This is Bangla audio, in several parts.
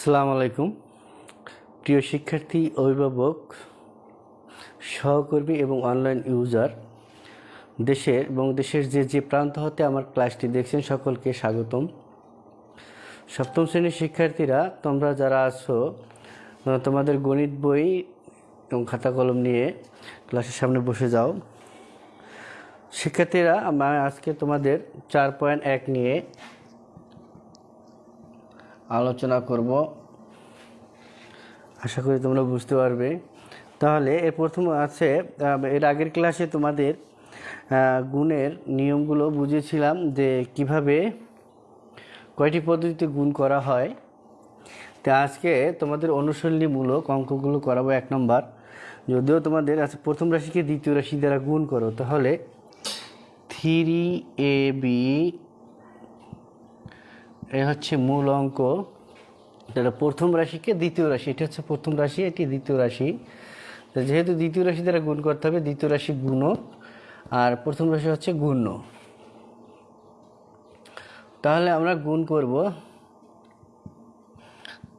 আসসালামু আলাইকুম। প্রিয় শিক্ষার্থী, অভিভাবক, সহকর্মী এবং অনলাইন ইউজার, দেশের এবং দেশের যে যে প্রান্ত হতে আমার ক্লাসটি দেখছেন সকলকে স্বাগতম। সপ্তম শ্রেণির শিক্ষার্থীরা, তোমরা যারা আছো তোমাদের গণিত বই এবং খাতা কলম নিয়ে ক্লাসের সামনে বসে যাও। শিক্ষার্থীরা আজকে তোমাদের চার পয়েন্ট এক নিয়ে আলোচনা করব। আশা করি তোমরা বুঝতে পারবে। তাহলে এর প্রথম আছে এর আগের ক্লাসে তোমাদের গুণের নিয়মগুলো বুঝিয়েছিলাম যে কীভাবে কয়টি পদ্ধতিতে গুণ করা হয়। তা আজকে তোমাদের অনুশীলনীমূলক অঙ্কগুলো করাবো এক নম্বর। যদিও তোমাদের আছে প্রথম রাশিকে দ্বিতীয় রাশি দ্বারা গুণ করো, তাহলে থ্রি এ বি এ হচ্ছে মূল অঙ্ক। এটা প্রথম রাশিকে দ্বিতীয় রাশি, এটা হচ্ছে প্রথম রাশি, এটি দ্বিতীয় রাশি। যেহেতু দ্বিতীয় রাশি দ্বারা গুণ করতে হবে, দ্বিতীয় রাশি গুণক আর প্রথম রাশি হচ্ছে গুণ্য তাহলে আমরা গুণ করব।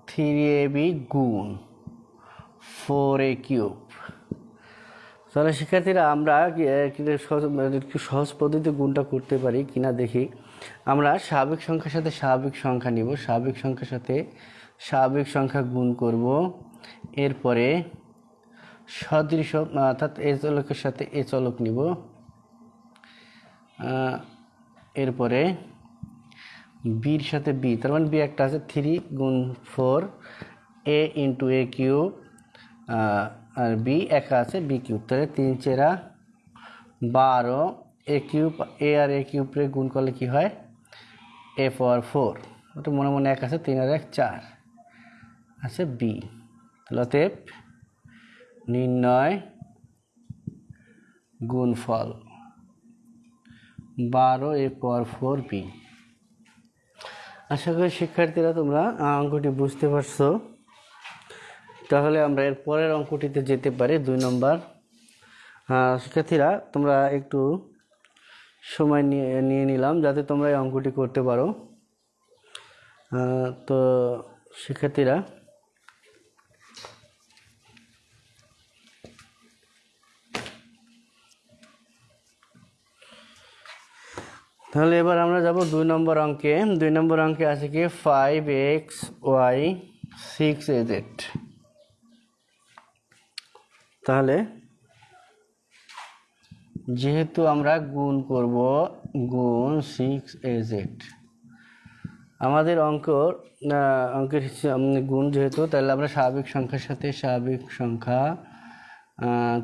থ্রি এ বি গুণ। ফোর এ কিউব তাহলে শিক্ষার্থীরা, আমরা সহজ- পদ্ধতিতে গুণটা করতে পারি কিনা দেখি। আমরা স্বাভাবিক সংখ্যার সাথে স্বাভাবিক সংখ্যা নিব। স্বাভাবিক সংখ্যার সাথে স্বাভাবিক সংখ্যা গুণ করব। এরপরে সদৃশ, অর্থাৎ এ চলকের সাথে এ চলক নিব। এরপরে বির সাথে বি, তার মানে বি একটা আছে থ্রি গুণ four A into A cube R B একা আছে বি কিউব তাহলে তিন চেরা বারো এ কিউব এ আর এ কিউবরে গুণ করলে কি হয়? এ ফর ফোর ওটা মনে মনে এক আছে, তিন আর এক, চার। আছে বি তাহলে অতএব নির্ণয় গুণফল বারো এ পর ফোর বি আশা করি শিক্ষার্থীরা তোমরা অঙ্কটি বুঝতে পারছ। তাহলে আমরা এর পরের অঙ্কটিতে যেতে পারি দুই নম্বর। শিক্ষার্থীরা, তোমরা একটু সময় নিয়ে নিয়ে নিলাম যাতে তোমরা এই অঙ্কটি করতে পারো। তো শিক্ষার্থীরা, তাহলে এবার আমরা যাব দুই নম্বর অঙ্কে। দুই নম্বর অঙ্কে আছে কি? Five X Y six A Z তাহলে? যেহেতু আমরা গুণ করব, গুণ সিক্স এজেড আমাদের অঙ্ক অঙ্কের গুণ যেহেতু, তাহলে আমরা স্বাভাবিক সংখ্যার সাথে স্বাভাবিক সংখ্যা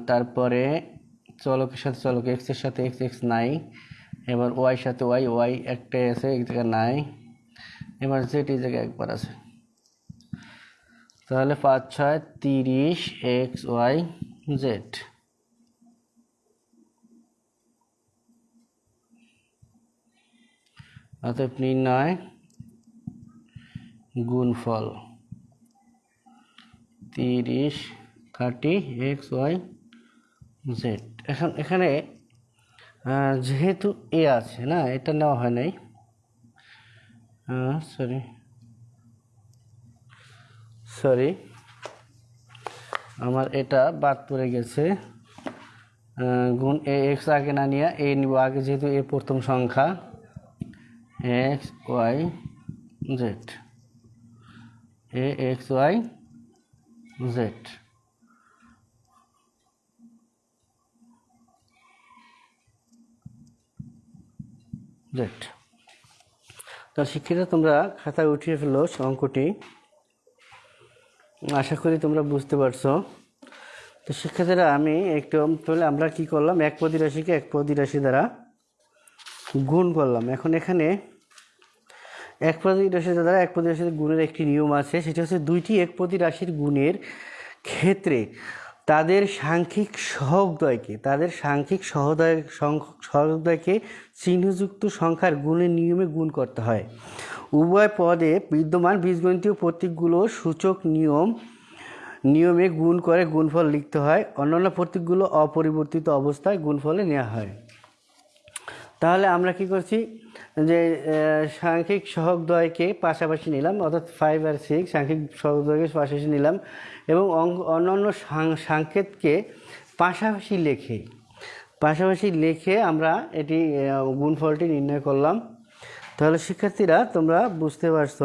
তারপরে চলকের সাথে চলক এক্সের সাথে এক্স এক্স নাই, এবার ওয়াই সাথে ওয়াই ওয়াই একটাই আছে এক জায়গায় নাই, এবার জেড এই জায়গায় একবার আছে। তাহলে পাঁচ, ছয়, তিরিশ এক্স ওয়াই জেড অতএব নির্ণয় গুণফল তিরিশ থার্টি এক্স, ওয়াই জেড এখন, এখানে যেহেতু এ আছে, না, এটা নেওয়া হয় নাই। সরি সরি আমার এটা বাদ পড়ে গেছে। গুণ এ এক্স আগে না নিয়ে এ নিব। আগে যেহেতু এ প্রথম সংখ্যা X Y Z A X Y Z Z তো শিক্ষিত তোমরা খাতায় উঠিয়ে ফেলো অঙ্কটি। আশা করি তোমরা বুঝতে পারছ। তো শিক্ষার্থীরা, আমি একটু তাহলে আমরা কি করলাম? এক পদি রাশিকে এক পদি রাশি দ্বারা গুণ করলাম। এখন এখানে এক পদি রাশি দ্বারা এক পদি রাশির গুণের একটি নিয়ম আছে, সেটা হচ্ছে দুইটি এক পদি রাশির গুণের ক্ষেত্রে তাদের সাংখ্যিক সহগদ্বয়কে তাদের সাংখ্যিক সহদয় সহগদ্বয়কে চিহ্নযুক্ত সংখ্যার গুণের নিয়মে গুণ করতে হয়। উভয় পদে বিদ্যমান বীজগণিতীয় প্রতীকগুলো সূচক নিয়ম, নিয়মে গুণ করে গুণফল লিখতে হয়। অন্যান্য প্রতীকগুলো অপরিবর্তিত অবস্থায় গুণফলে নেওয়া হয়। তাহলে আমরা কি করছি? যে সাংখ্যিক সহগদ্বয়কে পাশাপাশি নিলাম, অর্থাৎ ফাইভ আর সিক্স সাংখ্যিক সহগদ্বয়কে পাশাপাশি নিলাম এবং অন্যান্য সাংকেতকে পাশাপাশি লেখে। পাশাপাশি লিখে আমরা এটি গুণফলটি নির্ণয় করলাম। তাহলে শিক্ষার্থীরা, তোমরা বুঝতে পারছ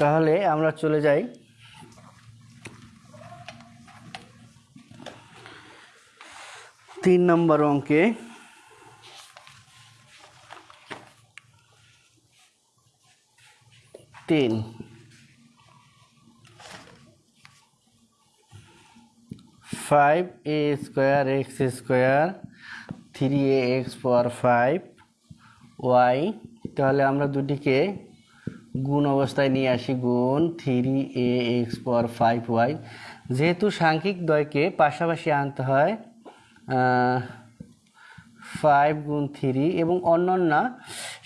তাহলে আমরা চলে যাই। তিন নম্বর অঙ্কে। তিন। Five A square X square three A X power five Y, তাহলে আমরা দুটিকে গুণ অবস্থায় নিয়ে আসি, গুণ three A X power five Y. যেহেতু সাংখ্যিক দ্বয়কে পাশাপাশি আনতে হয় ফাইভ গুণ থ্রি এবং অন্যান্য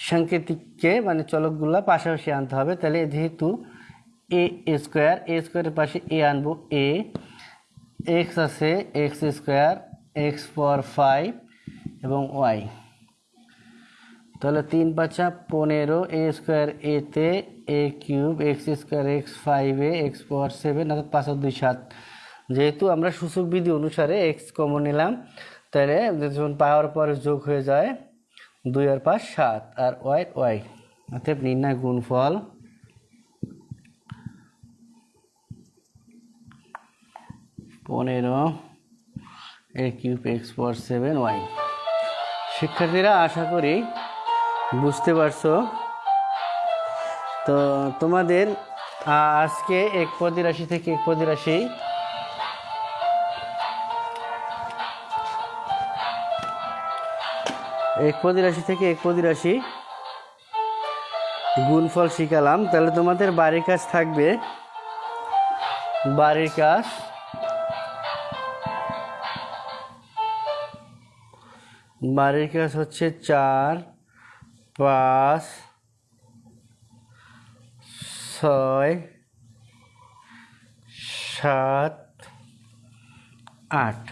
সাংকেতিককে মানে চলকগুলা পাশাপাশি আনতে হবে, তাহলে যেহেতু এ স্কোয়ার, এ স্কোয়ারের পাশে এ আনব, এ, এক্স আছে, X square, X power five এবং ওয়াই। তাহলে তিন পাঁচা পনেরো এ স্কোয়ার এতে A cube X square X five A X power seven অর্থাৎ পাঁচ দুই সাত। যেহেতু আমরা সূচক বিধি অনুসারে এক্স কমন নিলাম, তাহলে যখন পাওয়ার পর যোগ হয়ে যায় দুই আর পাঁচ সাত, আর ওয়াই ওয়াই অর্থাৎ নির্ণয় গুণফল পনেরো A cube X power seven Y শিক্ষার্থীরা, আশা করি বুঝতে পারছ? তো তোমাদের আজকে এক পদি রাশি থেকে এক পদি রাশি এক পদি রাশি থেকে এক পদি রাশি গুণফল শিখালাম। তাহলে তোমাদের বাড়ির কাজ থাকবে। বাড়ির কাজ। বাড়ির কাজ হচ্ছে চার পাঁচ, ছয়, সাত, আট।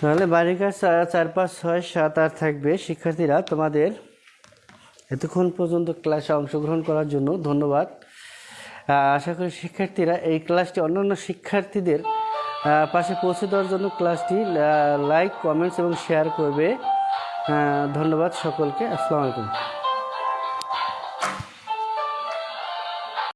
তাহলে বাড়ির কাজ চার- পাঁচ, ছয়, সাত, আট থাকবে। শিক্ষার্থীরা, তোমাদের এতক্ষণ পর্যন্ত ক্লাসে অংশগ্রহণ করার জন্য ধন্যবাদ। আশা করি শিক্ষার্থীরা এই ক্লাসটি অন্যান্য শিক্ষার্থীদের পাশে পৌঁছে দেওয়ার জন্য ক্লাসটি লাইক কমেন্টস এবং শেয়ার করবে। ধন্যবাদ সকলকে। আসসালামু আলাইকুম।